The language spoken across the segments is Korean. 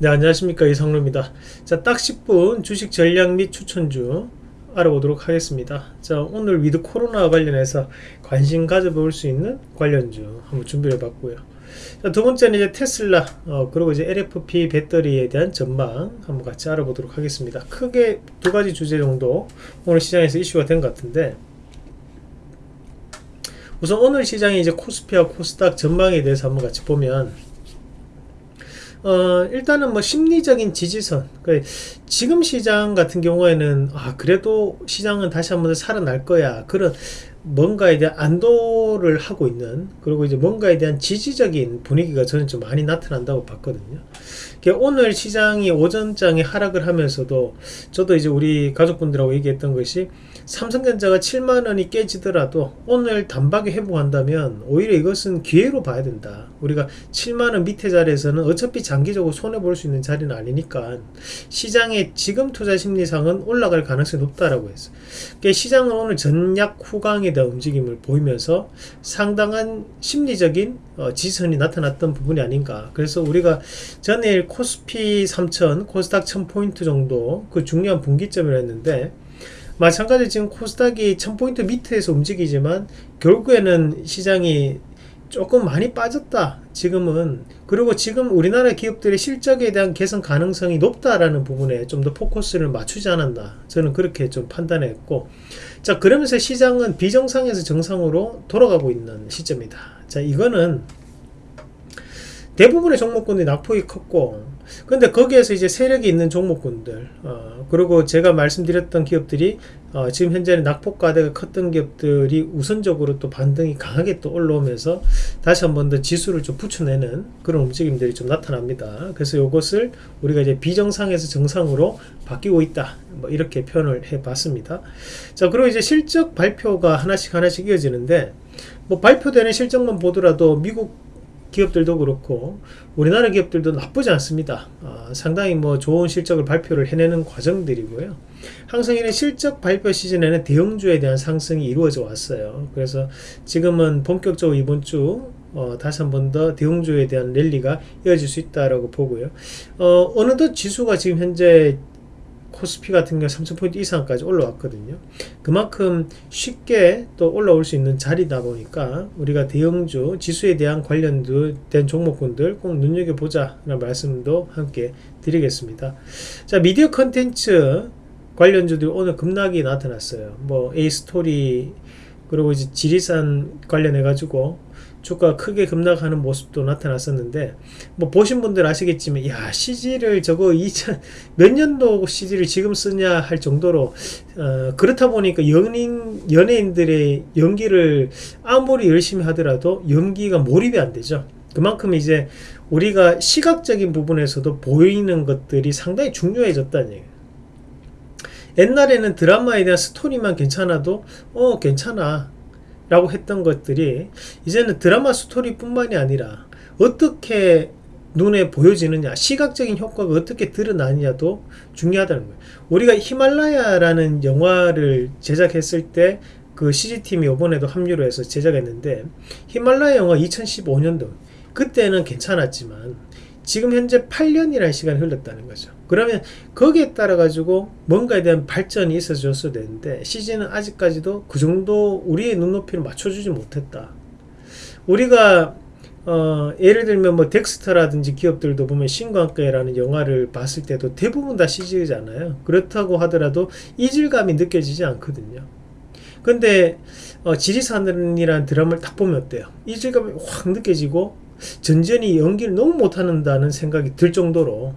네 안녕하십니까. 이성루입니다. 자 딱 10분 주식 전략 및 추천주 알아보도록 하겠습니다. 자 오늘 위드 코로나 관련해서 관심 가져볼 수 있는 관련주 한번 준비해 봤고요. 자, 두 번째는 이제 테슬라 어, 그리고 이제 LFP 배터리에 대한 전망 한번 같이 알아보도록 하겠습니다. 크게 두 가지 주제 정도 오늘 시장에서 이슈가 된 것 같은데 우선 오늘 시장의 이제 코스피와 코스닥 전망에 대해서 한번 같이 보면 어, 일단은 뭐 심리적인 지지선 그 지금 시장 같은 경우에는 아 그래도 시장은 다시 한번 살아날 거야. 그런 뭔가에 대한 안도를 하고 있는 그리고 이제 뭔가에 대한 지지적인 분위기가 저는 좀 많이 나타난다고 봤거든요. 오늘 시장이 오전장에 하락을 하면서도 저도 이제 우리 가족분들하고 얘기했던 것이 삼성전자가 7만원이 깨지더라도 오늘 단박에 회복한다면 오히려 이것은 기회로 봐야 된다. 우리가 7만원 밑에 자리에서는 어차피 장기적으로 손해볼 수 있는 자리는 아니니까 시장의 지금 투자 심리상은 올라갈 가능성이 높다라고 했어요. 시장은 오늘 전약 후강에 대한 움직임을 보이면서 상당한 심리적인 어, 지선이 나타났던 부분이 아닌가. 그래서 우리가 전일 코스피 3000 코스닥 1000포인트 정도 그 중요한 분기점을 했는데 마찬가지로 지금 코스닥이 1000포인트 밑에서 움직이지만 결국에는 시장이 조금 많이 빠졌다. 지금은. 그리고 지금 우리나라 기업들의 실적에 대한 개선 가능성이 높다라는 부분에 좀 더 포커스를 맞추지 않았나 저는 그렇게 좀 판단했고. 자 그러면서 시장은 비정상에서 정상으로 돌아가고 있는 시점이다. 자 이거는 대부분의 종목군들이 낙폭이 컸고 근데 거기에서 이제 세력이 있는 종목군들 어, 그리고 제가 말씀드렸던 기업들이 어, 지금 현재는 낙폭과대가 컸던 기업들이 우선적으로 또 반등이 강하게 또 올라오면서 다시 한 번 더 지수를 좀 붙여내는 그런 움직임들이 좀 나타납니다. 그래서 이것을 우리가 이제 비정상에서 정상으로 바뀌고 있다. 뭐 이렇게 표현을 해 봤습니다. 자 그리고 이제 실적 발표가 하나씩 하나씩 이어지는데 뭐 발표되는 실적만 보더라도 미국 기업들도 그렇고 우리나라 기업들도 나쁘지 않습니다. 어, 상당히 뭐 좋은 실적을 발표를 해내는 과정들이고요. 이런 실적 발표 시즌에는 대형주에 대한 상승이 이루어져 왔어요. 그래서 지금은 본격적으로 이번 주 어, 다시 한 번 더 대형주에 대한 랠리가 이어질 수 있다라고 보고요. 어, 어느덧 지수가 지금 현재 코스피 같은 경우 3000포인트 이상까지 올라왔거든요. 그만큼 쉽게 또 올라올 수 있는 자리다 보니까 우리가 대형주 지수에 대한 관련된 종목군들 꼭 눈여겨보자 라는 말씀도 함께 드리겠습니다. 자 미디어 컨텐츠 관련주들이 오늘 급락이 나타났어요. 뭐 A스토리 그리고 이제 지리산 관련해 가지고 주가 크게 급락하는 모습도 나타났었는데 뭐 보신 분들 아시겠지만 야 CG를 저거 2000 몇 년도 CG를 지금 쓰냐 할 정도로 어, 그렇다 보니까 연인 연예인들의 연기를 아무리 열심히 하더라도 연기가 몰입이 안 되죠. 그만큼 이제 우리가 시각적인 부분에서도 보이는 것들이 상당히 중요해졌다는 얘기예요 옛날에는 드라마에 대한 스토리만 괜찮아도 어 괜찮아. 라고 했던 것들이 이제는 드라마 스토리 뿐만이 아니라 어떻게 눈에 보여지느냐 시각적인 효과가 어떻게 드러나느냐도 중요하다는 거예요. 우리가 히말라야라는 영화를 제작했을 때 그 CG팀이 이번에도 합류를 해서 제작했는데 히말라야 영화 2015년도 그때는 괜찮았지만 지금 현재 8년이라는 시간이 흘렀다는 거죠 그러면 거기에 따라 가지고 뭔가에 대한 발전이 있어졌어야 되는데 CG는 아직까지도 그 정도 우리의 눈높이를 맞춰주지 못했다. 우리가 어, 예를 들면 뭐 덱스터라든지 기업들도 보면 신광과라는 영화를 봤을 때도 대부분 다 CG잖아요. 그렇다고 하더라도 이질감이 느껴지지 않거든요. 근데 어, 지리산이라는 드라마를 딱 보면 어때요? 이질감이 확 느껴지고 전전이 연기를 너무 못하는다는 생각이 들 정도로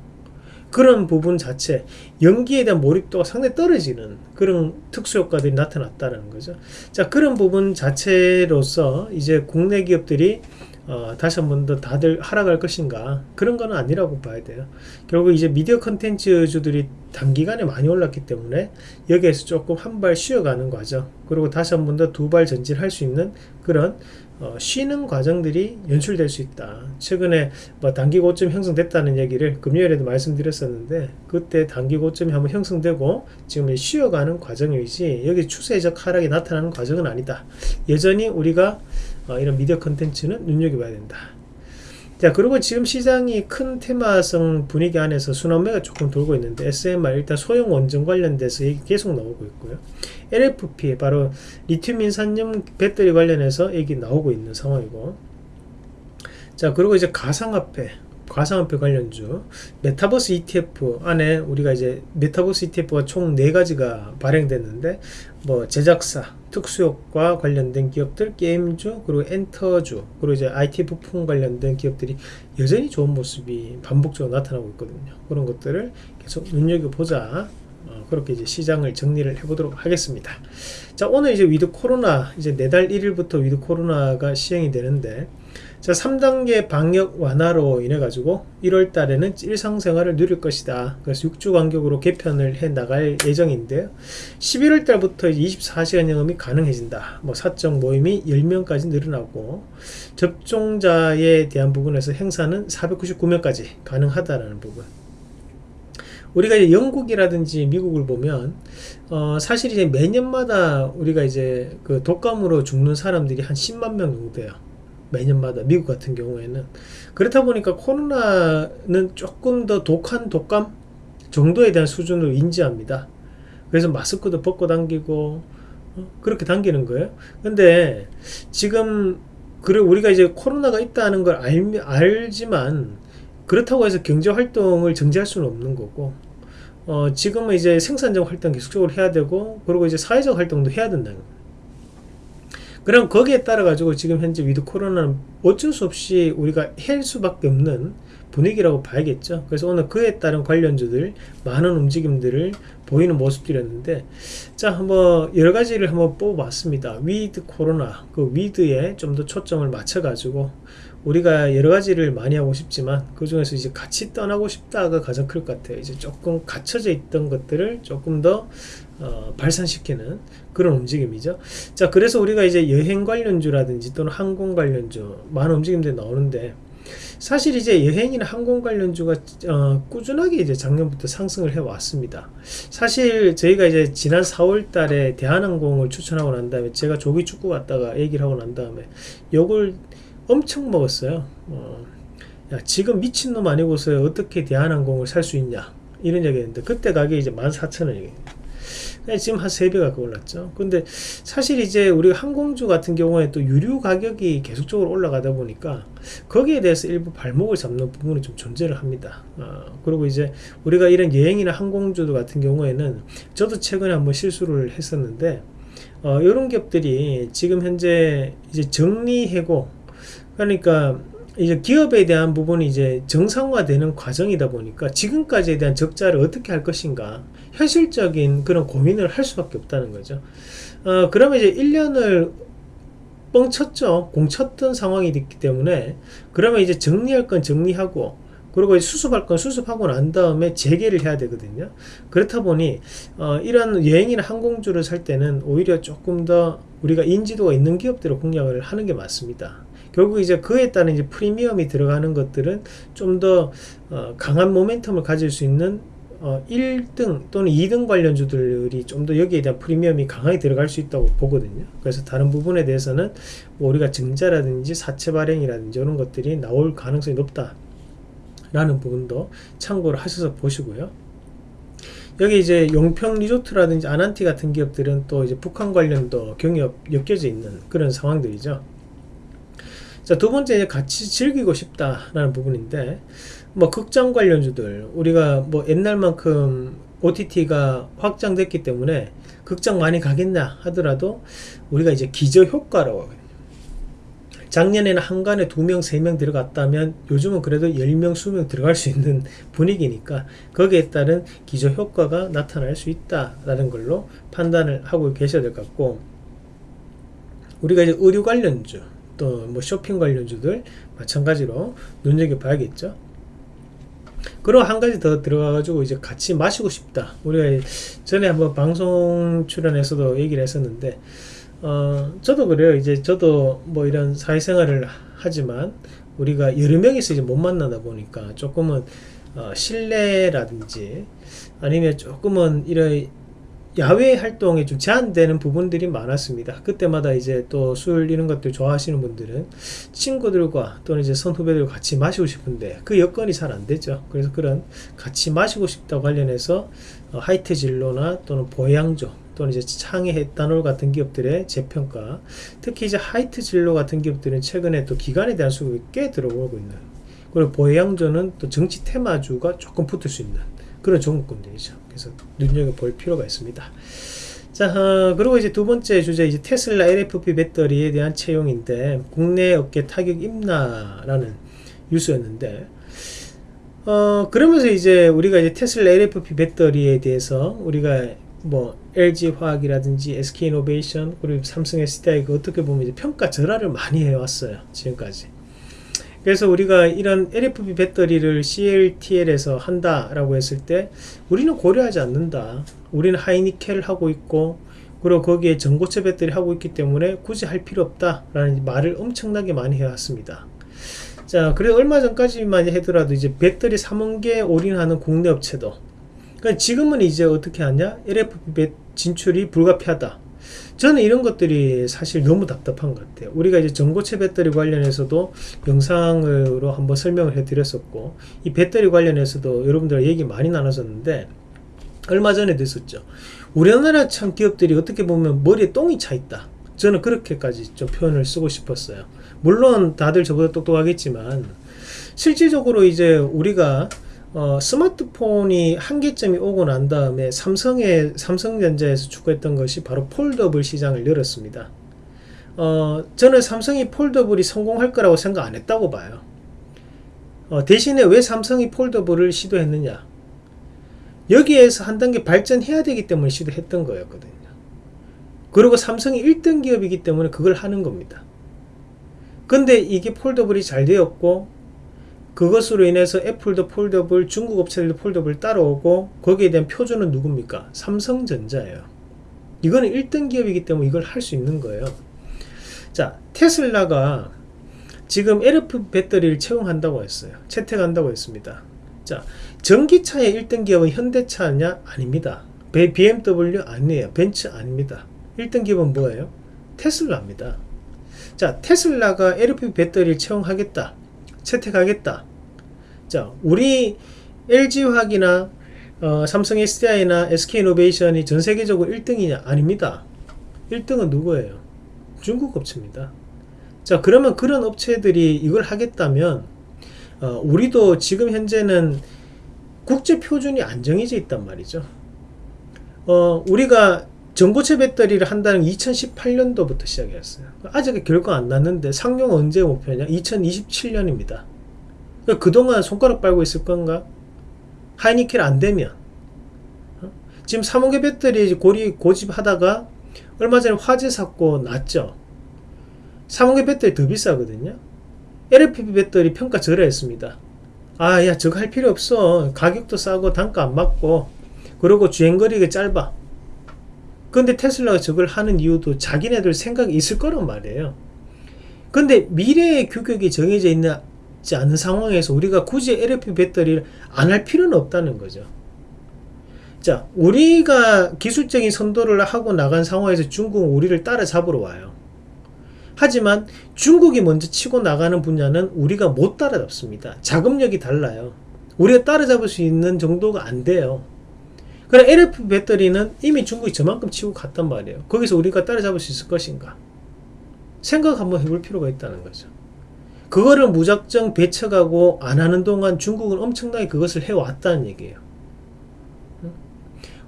그런 부분 자체 연기에 대한 몰입도가 상당히 떨어지는 그런 특수효과들이 나타났다는 거죠. 자 그런 부분 자체로서 이제 국내 기업들이 어, 다시 한 번 더 다들 하락할 것인가 그런 거는 아니라고 봐야 돼요. 결국 이제 미디어 컨텐츠주들이 단기간에 많이 올랐기 때문에 여기에서 조금 한 발 쉬어가는 과정 그리고 다시 한 번 더 두 발 전진할 수 있는 그런 어, 쉬는 과정들이 연출될 수 있다. 최근에 뭐 단기 고점 형성됐다는 얘기를 금요일에도 말씀드렸었는데 그때 단기 고점이 한번 형성되고 지금 쉬어가는 과정이지 여기 추세적 하락이 나타나는 과정은 아니다. 여전히 우리가 어, 이런 미디어 컨텐츠는 눈여겨봐야 된다 자 그리고 지금 시장이 큰 테마성 분위기 안에서 순환매가 조금 돌고 있는데 SMR 일단 소형 원전 관련돼서 얘기 계속 나오고 있고요. LFP 바로 리튬 인산염 배터리 관련해서 얘기 나오고 있는 상황이고. 자 그리고 이제 가상화폐 가상화폐 관련주. 메타버스 ETF 안에 우리가 이제 메타버스 ETF가 총 4가지가 발행됐는데 뭐 제작사 특수효과 관련된 기업들 게임주 그리고 엔터주 그리고 이제 IT 부품 관련된 기업들이 여전히 좋은 모습이 반복적으로 나타나고 있거든요. 그런 것들을 계속 눈여겨보자. 어, 그렇게 이제 시장을 정리를 해보도록 하겠습니다. 자, 오늘 이제 위드 코로나, 이제 내달 1일부터 위드 코로나가 시행이 되는데, 자, 3단계 방역 완화로 인해 가지고 1월 달에는 일상생활을 누릴 것이다. 그래서 6주 간격으로 개편을 해 나갈 예정인데요. 11월 달부터 24시간 영업이 가능해진다. 뭐 사적 모임이 10명까지 늘어나고 접종자에 대한 부분에서 행사는 499명까지 가능하다라는 부분. 우리가 이제 영국이라든지 미국을 보면 어 사실 이제 매년마다 우리가 이제 그 독감으로 죽는 사람들이 한 10만 명 정도 돼요. 매년마다 미국 같은 경우에는 그렇다 보니까 코로나는 조금 더 독한 독감 정도에 대한 수준으로 인지합니다. 그래서 마스크도 벗고 당기고 어? 그렇게 당기는 거예요. 근데 지금 그래 우리가 이제 코로나가 있다는 걸 알, 알지만 그렇다고 해서 경제 활동을 정지할 수는 없는 거고 어, 지금은 이제 생산적 활동 계속적으로 해야 되고 그리고 이제 사회적 활동도 해야 된다는 거예요. 그럼 거기에 따라 가지고 지금 현재 위드 코로나는 어쩔 수 없이 우리가 할 수밖에 없는 분위기라고 봐야겠죠. 그래서 오늘 그에 따른 관련주들 많은 움직임들을 보이는 모습들이었는데 자 한번 여러 가지를 한번 뽑아봤습니다. 위드 코로나 그 with에 좀 더 초점을 맞춰 가지고 우리가 여러 가지를 많이 하고 싶지만 그 중에서 이제 같이 떠나고 싶다가 가장 클 것 같아요. 이제 조금 갇혀져 있던 것들을 조금 더 어, 발산시키는 그런 움직임이죠. 자, 그래서 우리가 이제 여행 관련주라든지 또는 항공 관련주 많은 움직임들이 나오는데 사실 이제 여행이나 항공 관련주가 어, 꾸준하게 이제 작년부터 상승을 해 왔습니다. 사실 저희가 이제 지난 4월 달에 대한항공을 추천하고 난 다음에 제가 조기 축구 갔다가 얘기를 하고 난 다음에 요걸 엄청 먹었어요. 어, 야, 지금 미친놈 아니고서 어떻게 대한항공을 살 수 있냐. 이런 얘기 했는데, 그때 가격이 이제 14,000원이에요. 지금 한 3배 가까 올랐죠. 근데 사실 이제 우리 항공주 같은 경우에 또 유류 가격이 계속적으로 올라가다 보니까 거기에 대해서 일부 발목을 잡는 부분이 좀 존재를 합니다. 어, 그리고 이제 우리가 이런 여행이나 항공주 같은 경우에는 저도 최근에 한번 실수를 했었는데 어, 이런 기업들이 지금 현재 이제 정리해고 그러니까 이제 기업에 대한 부분이 이제 정상화되는 과정이다 보니까 지금까지에 대한 적자를 어떻게 할 것인가 현실적인 그런 고민을 할 수밖에 없다는 거죠. 어, 그러면 이제 1년을 뻥쳤죠. 공쳤던 상황이 됐기 때문에 그러면 이제 정리할 건 정리하고 그리고 수습할 건 수습하고 난 다음에 재개를 해야 되거든요. 그렇다 보니 어, 이런 여행이나 항공주를 살 때는 오히려 조금 더 우리가 인지도가 있는 기업들을 공략을 하는 게 맞습니다. 결국 이제 그에 따른 이제 프리미엄이 들어가는 것들은 좀더 어, 강한 모멘텀을 가질 수 있는 어, 1등 또는 2등 관련주들이 좀 더 여기에 대한 프리미엄이 강하게 들어갈 수 있다고 보거든요. 그래서 다른 부분에 대해서는 뭐 우리가 증자라든지 사채 발행이라든지 이런 것들이 나올 가능성이 높다. 라는 부분도 참고를 하셔서 보시고요. 여기 이제 용평 리조트라든지 아난티 같은 기업들은 또 이제 북한 관련도 경협 엮여져 있는 그런 상황들이죠. 자, 두 번째 같이 즐기고 싶다라는 부분인데 뭐 극장 관련주들 우리가 뭐 옛날만큼 OTT가 확장됐기 때문에 극장 많이 가겠냐 하더라도 우리가 이제 기저 효과라고 하거든요. 작년에는 한간에 두 명, 세명 들어갔다면 요즘은 그래도 열명 수명 들어갈 수 있는 분위기니까 거기에 따른 기저 효과가 나타날 수 있다라는 걸로 판단을 하고 계셔야 될 것 같고 우리가 이제 의료 관련주 또 뭐 쇼핑 관련주들 마찬가지로 눈여겨봐야겠죠. 그리고 한 가지 더 들어가가지고 이제 같이 마시고 싶다. 우리가 전에 한번 방송 출연에서도 얘기를 했었는데, 어, 저도 그래요. 이제 저도 뭐 이런 사회생활을 하지만 우리가 여러 명이서 이제 못 만나다 보니까 조금은 어, 실내라든지 아니면 조금은 이런 야외 활동에 좀 제한되는 부분들이 많았습니다. 그때마다 이제 또 술 이런 것들 좋아하시는 분들은 친구들과 또는 이제 선후배들과 같이 마시고 싶은데 그 여건이 잘 안 되죠. 그래서 그런 같이 마시고 싶다고 관련해서 어, 하이트 진로나 또는 보양조 또는 이제 창의 에탄올 같은 기업들의 재평가 특히 이제 하이트 진로 같은 기업들은 최근에 또 기관에 대한 수급이 꽤 들어오고 있는 그리고 보양조는 또 정치 테마주가 조금 붙을 수 있는 그런 종목군들이죠. 그래서 눈여겨볼 필요가 있습니다. 자, 어, 그리고 이제 두 번째 주제, 이제 테슬라 LFP 배터리에 대한 채용인데, 국내 업계 타격 임나라는 뉴스였는데, 어, 그러면서 이제 우리가 이제 테슬라 LFP 배터리에 대해서 우리가 뭐 LG 화학이라든지 SK 이노베이션 그리고 삼성 SDI 그 어떻게 보면 이제 평가 절하를 많이 해왔어요 지금까지 그래서 우리가 이런 LFP 배터리를 CLTL에서 한다라고 했을 때 우리는 고려하지 않는다. 우리는 하이니켈 하고 있고 그리고 거기에 전고체 배터리 하고 있기 때문에 굳이 할 필요 없다라는 말을 엄청나게 많이 해왔습니다. 자, 그래서 얼마 전까지만 하더라도 이제 배터리 3원계 올인하는 국내 업체도 그러니까 지금은 이제 어떻게 하냐? LFP 진출이 불가피하다. 저는 이런 것들이 사실 너무 답답한 것 같아요. 우리가 이제 전고체 배터리 관련해서도 영상으로 한번 설명을 해 드렸었고, 이 배터리 관련해서도 여러분들 얘기 많이 나눴었는데, 얼마 전에도 있었죠. 우리나라 참 기업들이 어떻게 보면 머리에 똥이 차 있다. 저는 그렇게까지 좀 표현을 쓰고 싶었어요. 물론 다들 저보다 똑똑하겠지만, 실질적으로 이제 우리가 어, 스마트폰이 한계점이 오고 난 다음에 삼성의 삼성전자에서 추구했던 것이 바로 폴더블 시장을 열었습니다. 어, 저는 삼성이 폴더블이 성공할 거라고 생각 안 했다고 봐요. 어, 대신에 왜 삼성이 폴더블을 시도했느냐? 여기에서 한 단계 발전해야 되기 때문에 시도했던 거였거든요. 그리고 삼성이 1등 기업이기 때문에 그걸 하는 겁니다. 근데 이게 폴더블이 잘 되었고 그것으로 인해서 애플도 폴더블, 중국 업체들도 폴더블 따라오고 거기에 대한 표준은 누굽니까? 삼성전자예요. 이거는 1등 기업이기 때문에 이걸 할 수 있는 거예요. 자, 테슬라가 지금 LFP 배터리를 채용한다고 했어요. 채택한다고 했습니다. 자, 전기차의 1등 기업은 현대차냐? 아닙니다. BMW 아니에요. 벤츠 아닙니다. 1등 기업은 뭐예요? 테슬라입니다. 자, 테슬라가 LFP 배터리를 채용하겠다. 채택하겠다. 자, 우리 LG화학이나 어, 삼성 SDI나 SK이노베이션이 전 세계적으로 1등이냐? 아닙니다. 1등은 누구예요? 중국 업체입니다. 자, 그러면 그런 업체들이 이걸 하겠다면 어, 우리도 지금 현재는 국제 표준이 안 정해져 있단 말이죠. 어, 우리가 전고체 배터리를 한다는 2018년도부터 시작했어요. 아직 결과 안 났는데 상용 언제 목표냐? 2027년입니다. 그러니까 그동안 손가락 빨고 있을 건가? 하이니켈 안 되면 어? 지금 3호계 배터리 고리 고집하다가 얼마 전에 화재 사고 났죠. 3호계 배터리 더 비싸거든요. LFP 배터리 평가 절하했습니다. 아, 야, 저거 할 필요 없어. 가격도 싸고 단가 안 맞고 그리고 주행거리가 짧아. 근데 테슬라가 저걸 하는 이유도 자기네들 생각이 있을 거란 말이에요. 근데 미래의 규격이 정해져 있지 않은 상황에서 우리가 굳이 LFP 배터리를 안 할 필요는 없다는 거죠. 자, 우리가 기술적인 선도를 하고 나간 상황에서 중국은 우리를 따라잡으러 와요. 하지만 중국이 먼저 치고 나가는 분야는 우리가 못 따라잡습니다. 자금력이 달라요. 우리가 따라잡을 수 있는 정도가 안 돼요. 그럼 LF 배터리는 이미 중국이 저만큼 치고 갔단 말이에요. 거기서 우리가 따라잡을 수 있을 것인가? 생각 한번 해볼 필요가 있다는 거죠. 그거를 무작정 배척하고 안 하는 동안 중국은 엄청나게 그것을 해왔다는 얘기예요.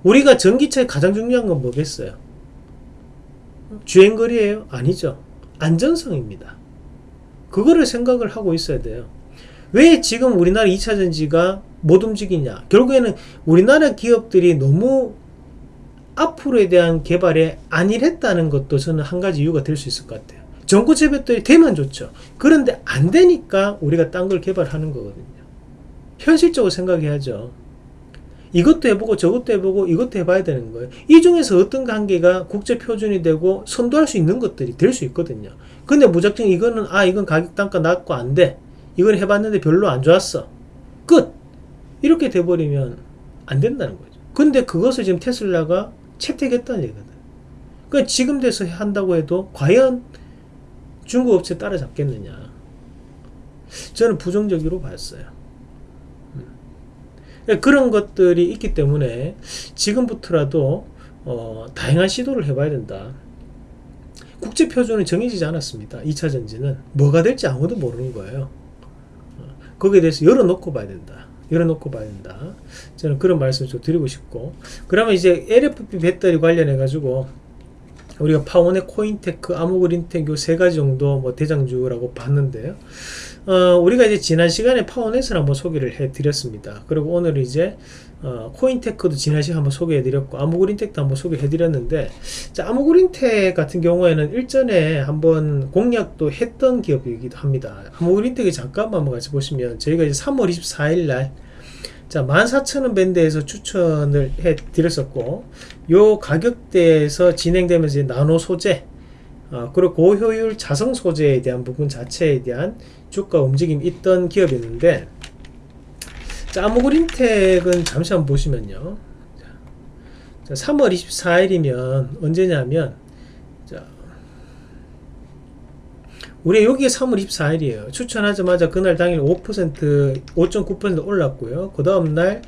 우리가 전기차의 가장 중요한 건 뭐겠어요? 주행거리예요? 아니죠. 안전성입니다. 그거를 생각을 하고 있어야 돼요. 왜 지금 우리나라 2차 전지가 못 움직이냐? 결국에는 우리나라 기업들이 너무 앞으로에 대한 개발에 안일했다는 것도 저는 한 가지 이유가 될 수 있을 것 같아요. 전고체 배터리 되면 좋죠. 그런데 안 되니까 우리가 딴 걸 개발하는 거거든요. 현실적으로 생각해야죠. 이것도 해보고 저것도 해보고 이것도 해봐야 되는 거예요. 이 중에서 어떤 관계가 국제 표준이 되고 선도할 수 있는 것들이 될 수 있거든요. 근데 무작정 이거는 아 이건 가격 단가 낮고 안 돼. 이걸 해봤는데 별로 안 좋았어. 끝. 이렇게 돼버리면 안 된다는 거죠. 근데 그것을 지금 테슬라가 채택했다는 얘기거든. 그 지금 돼서 한다고 해도 과연 중국 업체 따라잡겠느냐? 저는 부정적으로 봤어요. 음. 그런 것들이 있기 때문에 지금부터라도 어, 다양한 시도를 해봐야 된다. 국제 표준은 정해지지 않았습니다. 2차 전지는 뭐가 될지 아무도 모르는 거예요. 어, 거기에 대해서 열어놓고 봐야 된다. 열어놓고 봐야 된다. 저는 그런 말씀을 좀 드리고 싶고 그러면 이제 LFP 배터리 관련해 가지고 우리가 파워넷, 코윈테크, 아모그린텍 요 세 가지 정도 뭐 대장주라고 봤는데요. 어, 우리가 이제 지난 시간에 파워넷을 한번 소개를 해드렸습니다. 그리고 오늘 이제 어, 코인테크도 지난 시간에 한번 소개해드렸고 아무그린텍도 한번 소개해드렸는데 자, 아무그린텍 같은 경우에는 일전에 한번 공략도 했던 기업이기도 합니다. 아무그린텍이 잠깐만 한번 같이 보시면 저희가 이제 3월 24일 날 자, 14,000원 밴드에서 추천을 해 드렸었고, 요 가격대에서 진행되면서 나노 소재, 어, 그리고 고효율 자성 소재에 대한 부분 자체에 대한 주가 움직임이 있던 기업이었는데, 자, 아무그린텍은 잠시 한번 보시면요. 자, 3월 24일이면 언제냐면, 자, 우리 여기에 3월 24일이에요. 추천하자마자 그날 당일 5% 5.9% 올랐고요. 그 다음 날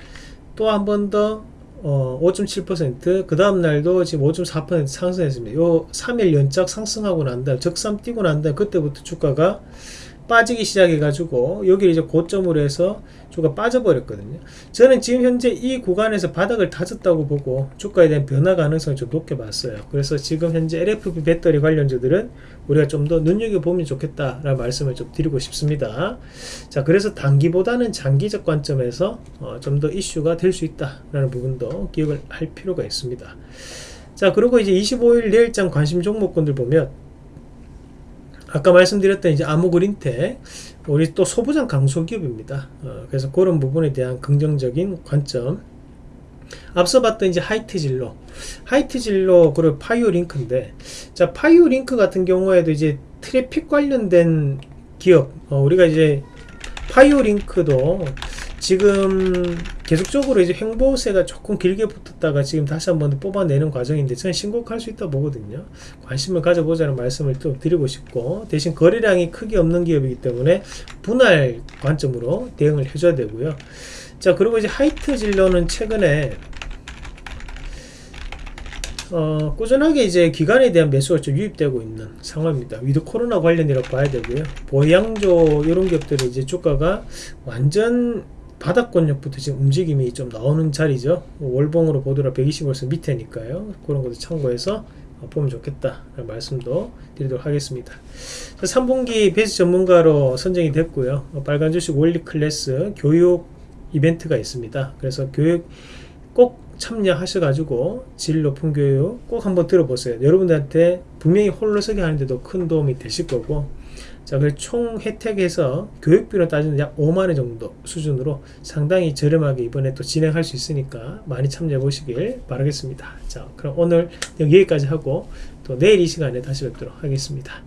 또 한 번 더 어, 5.7%그 다음 날도 지금 5.4% 상승했습니다. 요 3일 연착 상승하고 난 다음 적삼 뛰고 난 다음 그때부터 주가가 빠지기 시작해가지고 여기 이제 고점으로 해서 주가 빠져버렸거든요. 저는 지금 현재 이 구간에서 바닥을 다졌다고 보고 주가에 대한 변화 가능성을 좀 높게 봤어요. 그래서 지금 현재 LFP 배터리 관련주들은 우리가 좀 더 눈여겨보면 좋겠다라는 말씀을 좀 드리고 싶습니다. 자, 그래서 단기보다는 장기적 관점에서 어, 좀 더 이슈가 될 수 있다라는 부분도 기억을 할 필요가 있습니다. 자, 그리고 이제 25일 내일장 관심 종목군들 보면 아까 말씀드렸던 이제 아모그린텍 우리 또 소부장 강소기업입니다. 어, 그래서 그런 부분에 대한 긍정적인 관점. 앞서 봤던 이제 하이트 진로, 하이트 진로 그리고 파이오 링크인데, 자 파이오 링크 같은 경우에도 이제 트래픽 관련된 기업, 어, 우리가 이제 파이오 링크도 지금 계속적으로 이제 횡보세가 조금 길게 붙었다가 지금 다시 한번 뽑아내는 과정인데 저는 신고가 갈 수 있다 보거든요. 관심을 가져보자는 말씀을 또 드리고 싶고 대신 거래량이 크게 없는 기업이기 때문에 분할 관점으로 대응을 해줘야 되고요. 자 그리고 이제 하이트 진로는 최근에 어, 꾸준하게 이제 기관에 대한 매수가 좀 유입되고 있는 상황입니다. 위드 코로나 관련이라고 봐야 되고요. 보해양조 이런 기업들이 이제 주가가 완전 바닥권역부터 지금 움직임이 좀 나오는 자리죠. 월봉으로 보더라도 120월선 밑에니까요. 그런 것도 참고해서 보면 좋겠다 말씀도 드리도록 하겠습니다. 3분기 베이스 전문가로 선정이 됐고요. 빨간 주식 원리 클래스 교육 이벤트가 있습니다. 그래서 교육 꼭 참여하셔 가지고 질 높은 교육 꼭 한번 들어보세요. 여러분들한테 분명히 홀로서기 하는데도 큰 도움이 되실 거고 자, 그총 혜택에서 교육비로 따지면 약 5만원 정도 수준으로 상당히 저렴하게 이번에 또 진행할 수 있으니까 많이 참여해 보시길 바라겠습니다. 자, 그럼 오늘 여기까지 하고 또 내일 이 시간에 다시 뵙도록 하겠습니다.